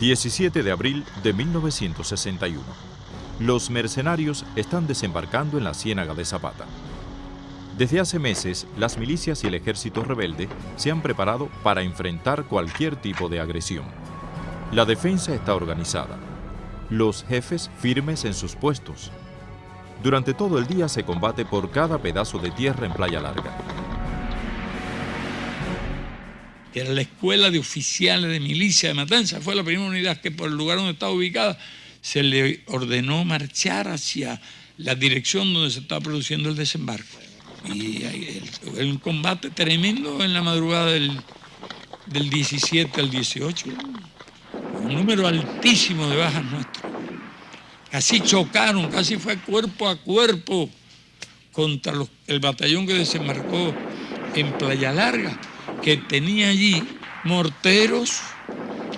17 de abril de 1961. Los mercenarios están desembarcando en la Ciénaga de Zapata. Desde hace meses, las milicias y el ejército rebelde se han preparado para enfrentar cualquier tipo de agresión. La defensa está organizada. Los jefes firmes en sus puestos. Durante todo el día se combate por cada pedazo de tierra en Playa Larga. Era la escuela de oficiales de milicia de Matanza, fue la primera unidad que por el lugar donde estaba ubicada se le ordenó marchar hacia la dirección donde se estaba produciendo el desembarco. Y hay un combate tremendo en la madrugada del, del 17 al 18. Un número altísimo de bajas nuestras. Casi chocaron, casi fue cuerpo a cuerpo contra el batallón que desembarcó en Playa Larga, que tenía allí morteros,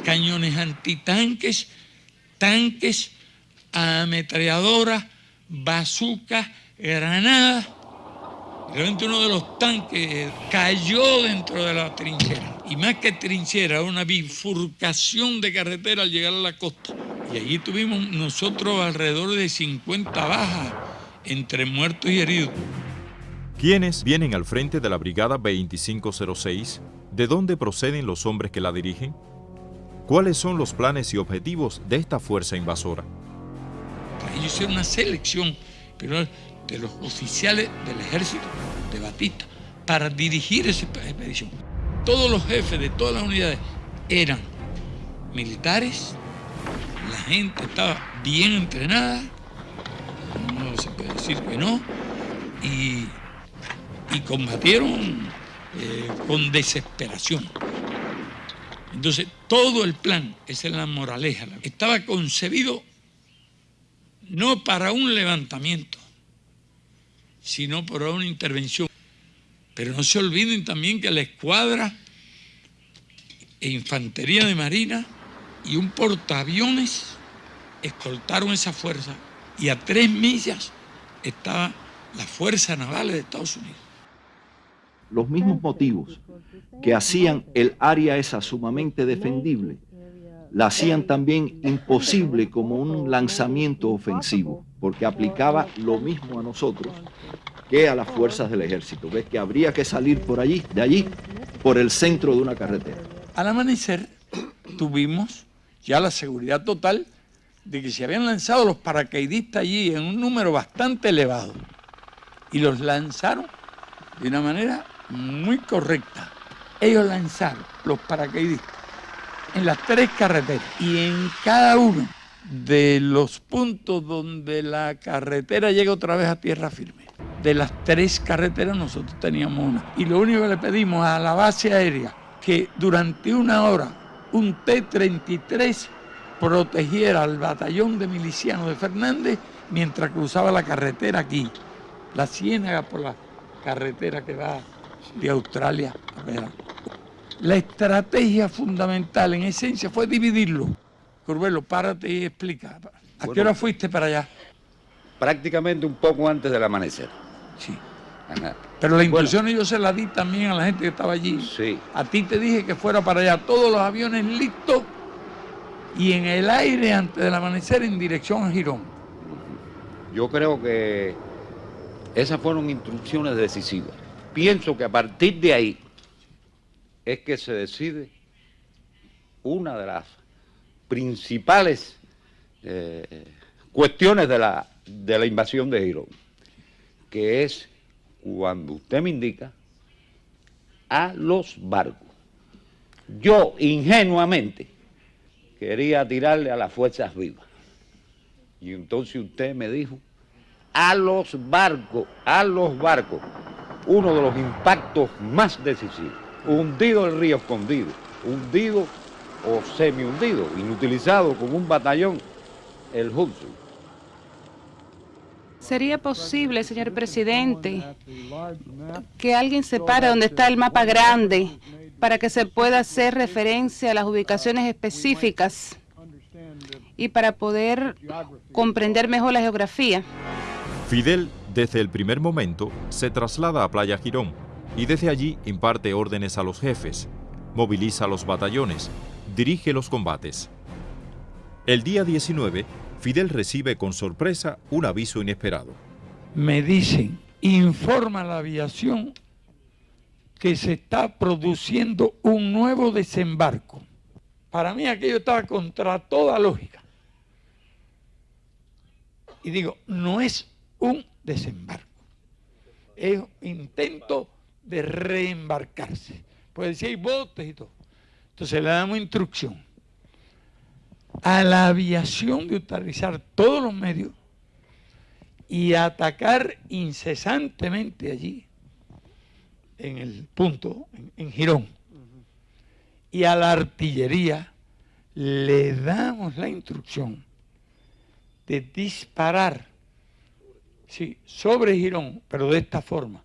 cañones antitanques, tanques, ametralladoras, bazucas, granadas. Realmente uno de los tanques cayó dentro de la trinchera. Y más que trinchera, una bifurcación de carretera al llegar a la costa. Y allí tuvimos nosotros alrededor de 50 bajas entre muertos y heridos. ¿Quiénes vienen al frente de la Brigada 2506? ¿De dónde proceden los hombres que la dirigen? ¿Cuáles son los planes y objetivos de esta fuerza invasora? Ellos hicieron una selección de los oficiales del ejército de Batista para dirigir esa expedición. Todos los jefes de todas las unidades eran militares, la gente estaba bien entrenada, no se puede decir que no, y, combatieron eh, con desesperación. Entonces, todo el plan, esa es la moraleja, estaba concebido no para un levantamiento, sino para una intervención. Pero no se olviden también que la escuadra e infantería de marina y un portaaviones escoltaron esa fuerza y a tres millas estaba la Fuerza Naval de Estados Unidos. Los mismos motivos que hacían el área esa sumamente defendible, la hacían también imposible como un lanzamiento ofensivo, porque aplicaba lo mismo a nosotros que a las fuerzas del ejército. Ves que habría que salir por allí, de allí, por el centro de una carretera. Al amanecer tuvimos ya la seguridad total de que se habían lanzado los paracaidistas allí en un número bastante elevado y los lanzaron de una manera muy correcta. Ellos lanzaron los paracaidistas en las tres carreteras y en cada uno de los puntos donde la carretera llega otra vez a tierra firme. De las tres carreteras nosotros teníamos una. Y lo único que le pedimos a la base aérea, que durante una hora un T-33 protegiera al batallón de milicianos de Fernández mientras cruzaba la carretera aquí, la ciénaga por la carretera que va de Australia. La estrategia fundamental en esencia fue dividirlo. Curbelo, párate y explica. ¿A qué hora fuiste para allá? Prácticamente un poco antes del amanecer. Sí. Pero la instrucción yo se la di también a la gente que estaba allí. Sí. A ti te dije que fuera para allá, todos los aviones listos y en el aire antes del amanecer en dirección a Girón. Yo creo que esas fueron instrucciones decisivas. Pienso que a partir de ahí es que se decide una de las principales eh, cuestiones de la, de la invasión de Girón, que es cuando usted me indica a los barcos. Yo ingenuamente quería tirarle a las fuerzas vivas. Y entonces usted me dijo, a los barcos, a los barcos, uno de los impactos más decisivos. Hundido el río escondido, hundido o semi hundido, inutilizado como un batallón, el Hudson. ¿Sería posible, señor presidente, que alguien separe dónde está el mapa grande para que se pueda hacer referencia a las ubicaciones específicas y para poder comprender mejor la geografía? Fidel, desde el primer momento, se traslada a Playa Girón y desde allí imparte órdenes a los jefes, moviliza los batallones, dirige los combates. El día 19, Fidel recibe con sorpresa un aviso inesperado. Me dicen, informa la aviación que se está produciendo un nuevo desembarco. Para mí aquello estaba contra toda lógica. Y digo, no es un desembarco, es un intento de reembarcarse. Pues decía, hay botes y todo. Entonces le damos instrucción a la aviación de utilizar todos los medios y atacar incesantemente allí, en el punto, en, Girón. Y a la artillería le damos la instrucción de disparar sí, sobre Girón, pero de esta forma,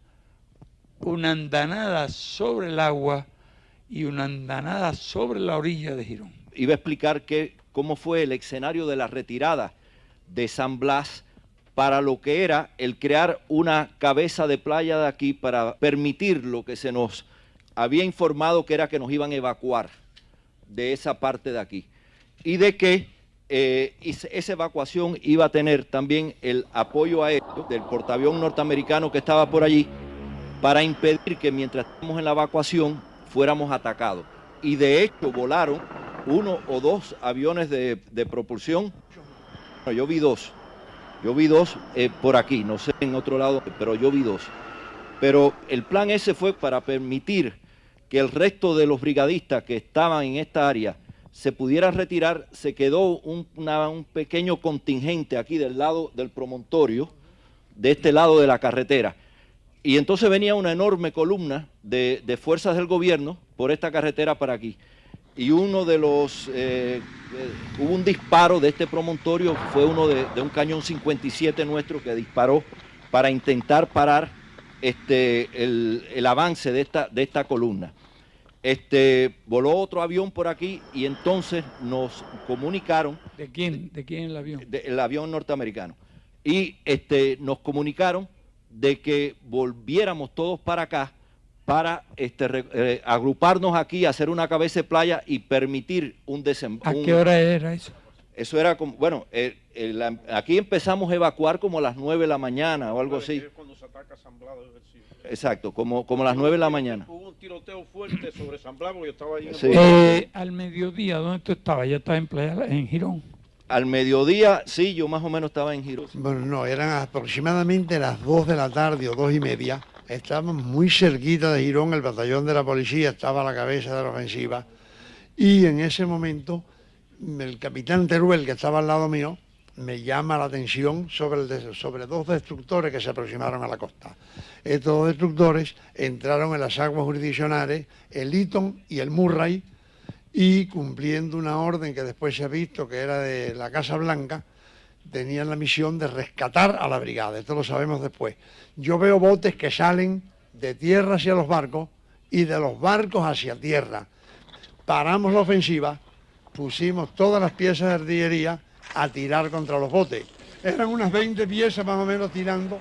una andanada sobre el agua y una andanada sobre la orilla de Girón. Iba a explicar que, cómo fue el escenario de la retirada de San Blas para lo que era el crear una cabeza de playa de aquí para permitir lo que se nos había informado que era que nos iban a evacuar de esa parte de aquí y de que eh, esa evacuación iba a tener también el apoyo aéreo del portaavión norteamericano que estaba por allí para impedir que mientras estamos en la evacuación fuéramos atacados. Y de hecho volaron uno o dos aviones de, propulsión. yo vi dos. Yo vi dos eh, por aquí, no sé en otro lado, pero yo vi dos. Pero el plan ese fue para permitir que el resto de los brigadistas que estaban en esta área se pudieran retirar. Se quedó un, pequeño contingente aquí del lado del promontorio, de este lado de la carretera y entonces venía una enorme columna de, fuerzas del gobierno por esta carretera para aquí. Y uno de los, eh, eh, hubo un disparo de este promontorio, fue uno de, un cañón 57 nuestro que disparó para intentar parar este, el, avance de esta columna. Este, voló otro avión por aquí y entonces nos comunicaron. ¿De quién? ¿De quién el avión? el avión norteamericano. Y este, nos comunicaron de que volviéramos todos para acá para este, eh, agruparnos aquí, hacer una cabeza de playa y permitir un desembarco. ¿A qué hora era eso? Eso era como, bueno, eh, aquí empezamos a evacuar como a las 9 de la mañana o algo así. Cuando se ataca San Exacto, como, como a las 9 de la mañana. Hubo un tiroteo fuerte sobre San Blas, yo estaba allí. Eh, al mediodía, ¿dónde tú estabas? ¿Ya estabas en, playa, en Girón? Al mediodía, sí, yo más o menos estaba en Girón. Bueno, no, eran aproximadamente las 2 de la tarde o dos y media. Estábamos muy cerquita de Girón, el batallón de la policía estaba a la cabeza de la ofensiva. Y en ese momento, el capitán Teruel, que estaba al lado mío, me llama la atención sobre, dos destructores que se aproximaron a la costa. Estos destructores entraron en las aguas jurisdiccionales, el Eaton y el Murray, y cumpliendo una orden que después se ha visto que era de la Casa Blanca, tenían la misión de rescatar a la brigada, esto lo sabemos después. Yo veo botes que salen de tierra hacia los barcos y de los barcos hacia tierra. Paramos la ofensiva, pusimos todas las piezas de artillería a tirar contra los botes. Eran unas 20 piezas más o menos tirando,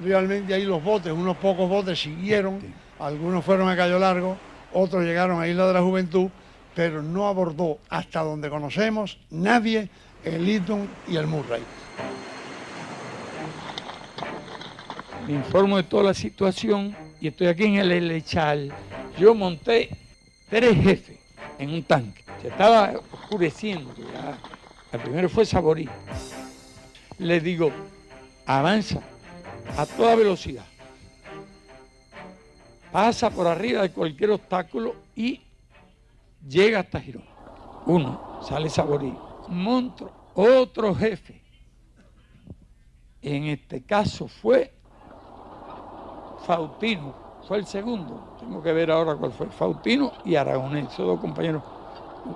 realmente ahí los botes, unos pocos botes siguieron, algunos fueron a Cayo Largo, otros llegaron a Isla de la Juventud, pero no abordó hasta donde conocemos nadie el Eaton y el Murray. Me informo de toda la situación y estoy aquí en el Elechal. Yo monté tres jefes en un tanque. Se estaba oscureciendo. Ya. El primero fue Saborí. Le digo, avanza a toda velocidad. Pasa por arriba de cualquier obstáculo y llega hasta Girón. Uno, sale Saborí. Montro, otro jefe. En este caso fue Faustino, fue el segundo. Tengo que ver ahora cuál fue. Faustino y Aragonés, esos dos compañeros.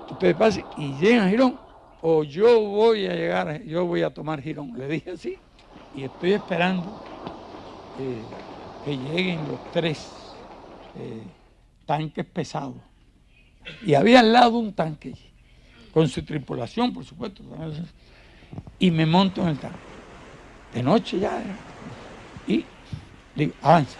Ustedes pasen y llegan a Girón o yo voy a llegar, yo voy a tomar Girón. Le dije así y estoy esperando eh, que lleguen los tres eh, tanques pesados y había al lado un tanque, con su tripulación, por supuesto. Y me monto en el tanque. De noche ya Y digo, avanza.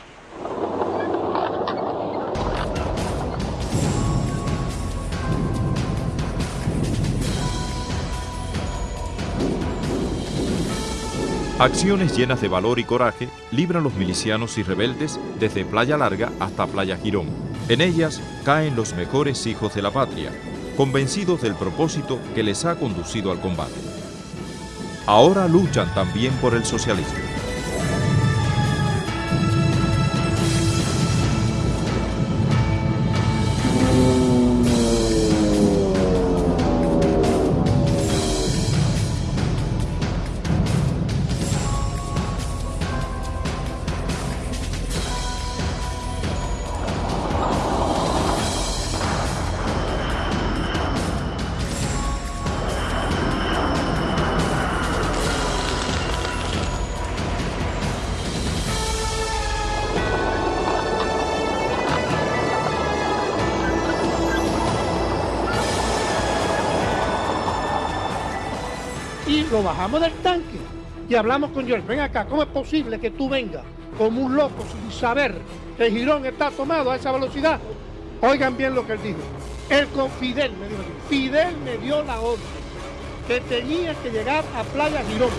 Acciones llenas de valor y coraje libran los milicianos y rebeldes desde Playa Larga hasta Playa Girón. En ellas caen los mejores hijos de la patria, convencidos del propósito que les ha conducido al combate. Ahora luchan también por el socialismo. Y lo bajamos del tanque y hablamos con George, ven acá, ¿cómo es posible que tú vengas como un loco sin saber que el Girón está tomado a esa velocidad? Oigan bien lo que él dijo. El con Fidel me dijo, Fidel me dio la orden que tenía que llegar a Playa Girón